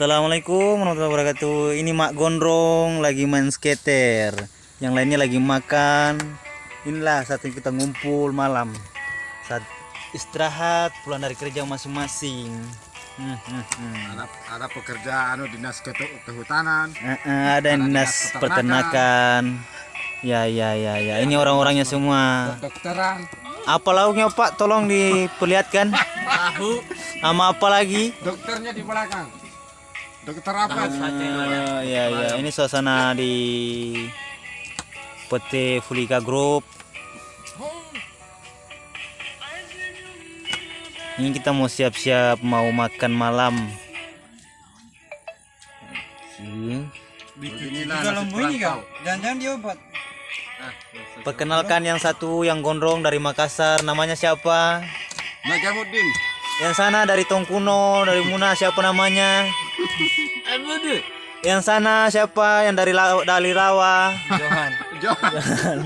Assalamualaikum warahmatullahi wabarakatuh. Ini Mak Gondrong lagi main skater. Yang lainnya lagi makan. Inilah saat ini kita ngumpul malam. Saat istirahat pulang dari kerja masing-masing. Hmm, hmm, hmm. ada, ada pekerja anu dinas ketu- kehutanan Eh, eh, ada Ada dinas dinas peternakan. Ya ya ya ya. Ini orang-orangnya semua. dokteran Apa lauknya Pak? Tolong diperlihatkan. tahu Sama apa lagi? dokternya di belakang dokter apa Oh, ya ya. Ini suasana di PT Fulika Group. Ini kita mau siap-siap mau makan malam. Kau, jangan-jangan diobat. Perkenalkan yang satu yang gondrong dari Makassar, namanya siapa? Najamuddin Yang sana dari Tongkuno, dari Muna siapa namanya? Yang sana siapa? Yang dari La- dari Rawa. Johan. Johan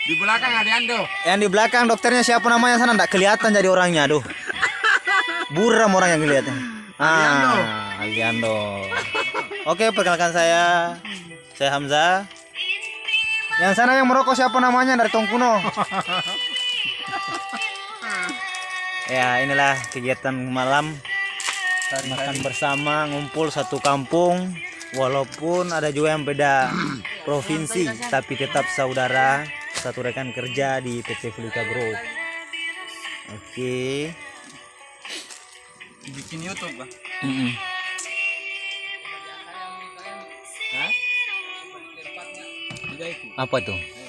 di belakang ada Ando Yang di belakang dokternya siapa namanya sana? Nggak kelihatan jadi orangnya, aduh. Buram orang yang kelihatan. Ah, Aliando. Oke, perkenalkan saya. Saya Hamzah. Yang sana yang merokok siapa namanya dari Tongkuno? ya, inilah kegiatan malam makan bersama, ngumpul satu kampung. Walaupun ada juga yang beda provinsi, tapi tetap saudara, satu rekan kerja di PT Fulika Group. Oke. Bikin YouTube, Bang. Mm-mm. Apa tuh?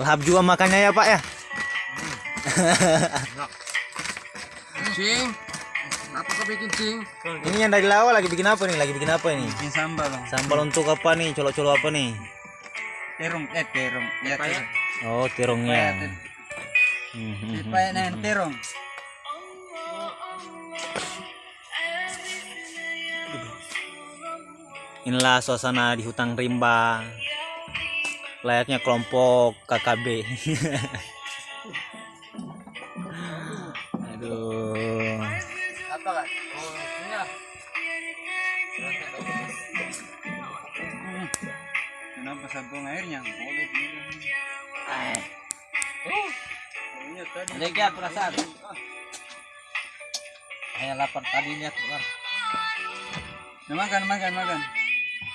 Lahap juga makannya ya Pak ya? cing apa kau bikin cing Ini yang dari lawa lagi bikin apa nih? Lagi bikin apa ini? Bikin sambal, Bang. Sambal untuk apa nih? Colok-colok apa nih? Terong, eh terong. Ya, terong. Oh, terongnya. Supaya dengan terong. Inilah suasana di hutan rimba. Layaknya kelompok KKB. Aduh. Kenapa sabung airnya? Boleh. Lega perasaan. Hanya lapar tadinya keluar. Makan, makan, makan.